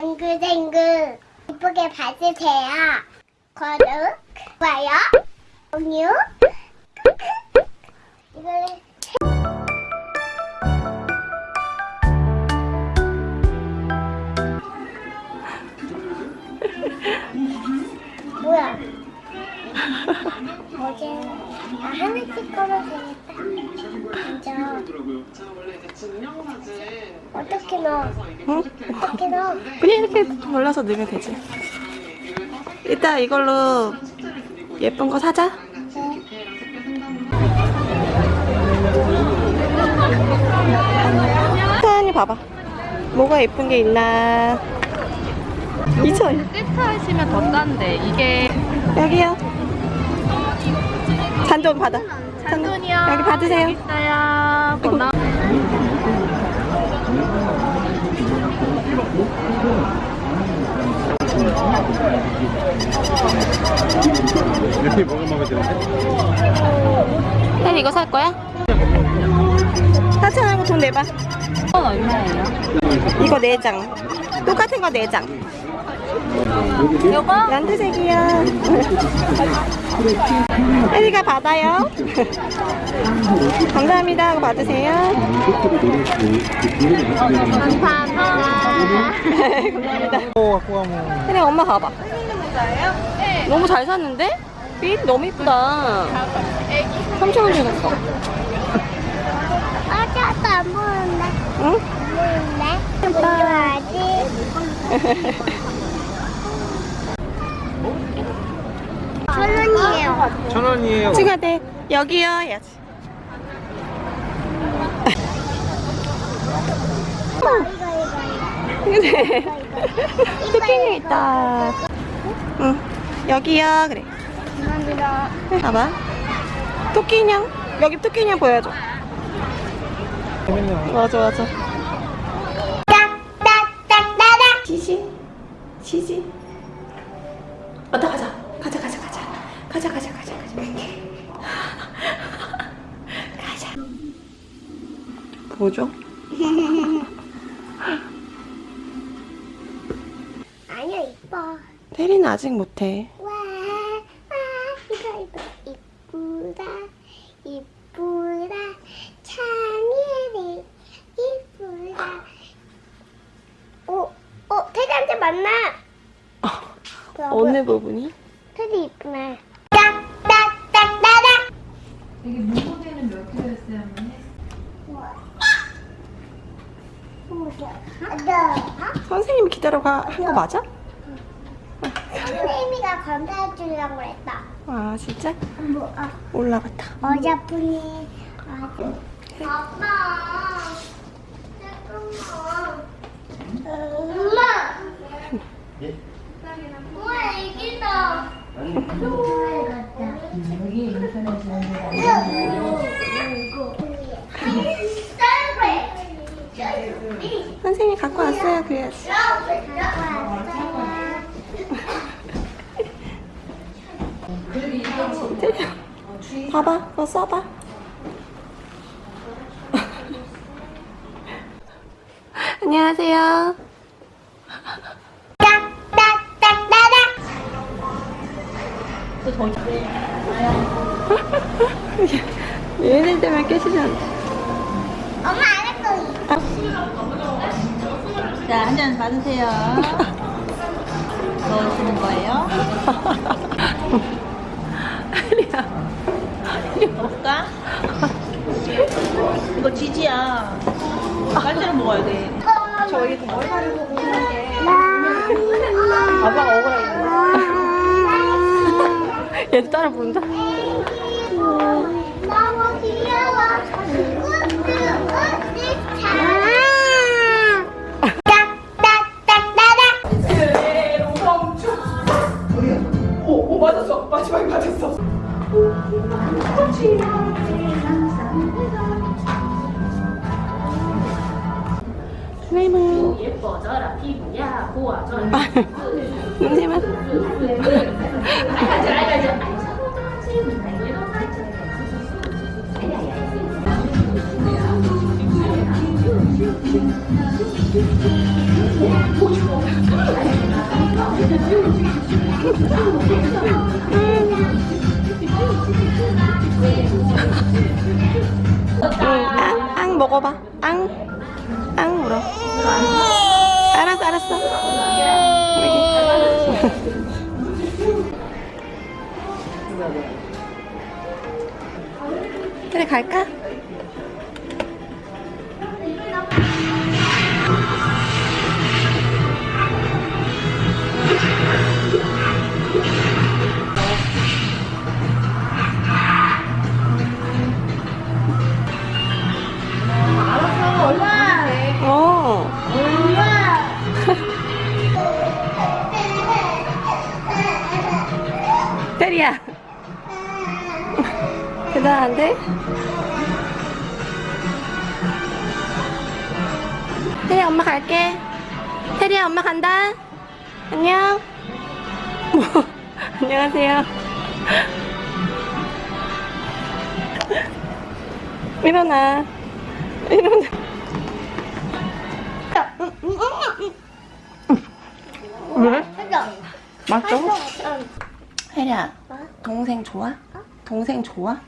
댕글댕글 이쁘게 봐주세요. 구독, 좋아요, 공유, 이거를 뭐야? 어제 아 하나씩 걸어주겠다. 먼저 어떻게 넣어? 응? 어떻게 넣어? 그냥 이렇게 골라서 넣으면 되지. 이따 이걸로 예쁜 거 사자. 네. 천천히 봐봐. 뭐가 예쁜 게 있나. 2천. 세트 하시면 더 싼데 이게 여기요. 잔돈 받아. 잔돈이요. 여기 받으세요. 여기 있어요. 번호. 이렇게 먹으면 먹어야 되는데? 혜리 이거 살 거야? 4천원하고 돈 내봐. 건 얼마예요? 이거 4장. 똑같은 거 4장. 요거? 연두색이요. 혜리가 받아요. 감사합니다. 이거 받으세요. 감사합니다. 혜리 엄마 봐봐. 너무 잘 샀는데? 빛 너무 이쁘다. 3,000원 주겠어. 아, 저도 안 보는데. 응? 안 보이는데? 천 원이에요. 천 원이에요. 친구한테 여기요 이거, 근데 토끼님 있다. 응. 여기요. 그래. 봐봐. 토끼 인형. 여기 토끼 인형 보여줘. 재밌네요. 맞아 맞아. 딱딱딱딱딱. 지지. 지지. 왔다 가자. 가자 가자 가자. 가자 가자 가자 가자. 가자. 뭐죠? 아니야, 이뻐. 테리는 아직 못해. 와, 와, 이거, 이거. 이쁘다. 이쁘다. 창의리. 이쁘다. 어, 어, 테디한테 만나. 봐봐. 어느 부분이? 테디 이쁘네. 딱딱딱딱딱. 이게 문고대는 몇 킬로였어요, 어머니? 선생님이 기다려가 한 거 맞아? 선생님이가 검사해 주려고 그랬다. 아 진짜? 뭐, 올라갔다. 어자분이 아주. 아빠. 잠깐만. 엄마. 엄마 애기다. 여기 인터넷. 선생님이 갖고 왔어요. 테리야. 봐봐, 그거 써봐. 안녕하세요. 얘네 때문에. 엄마 안할 거야. 자, 한 잔 받으세요. 넣으시는 거예요? 테리야. 먹을까? 이거 지지야. 빨대로 먹어야 돼. 저희 머리 가리고 보는 게 아빠가 억울하겠네. 얘도 따라 부른다. 선생님은 예뻐져라 피부야 고와져라 아, 선생님은 아야야 앙, 앙 먹어봐. 앙, 앙 물어. 알았어, 알았어. 그래 갈까? 테리야. 대단한데? 테리야 엄마 갈게. 테리야 엄마 간다. 안녕. 뭐? 안녕하세요. 일어나. 일어나. 왜? 맞죠? 혜리야, 동생 좋아? 동생 좋아?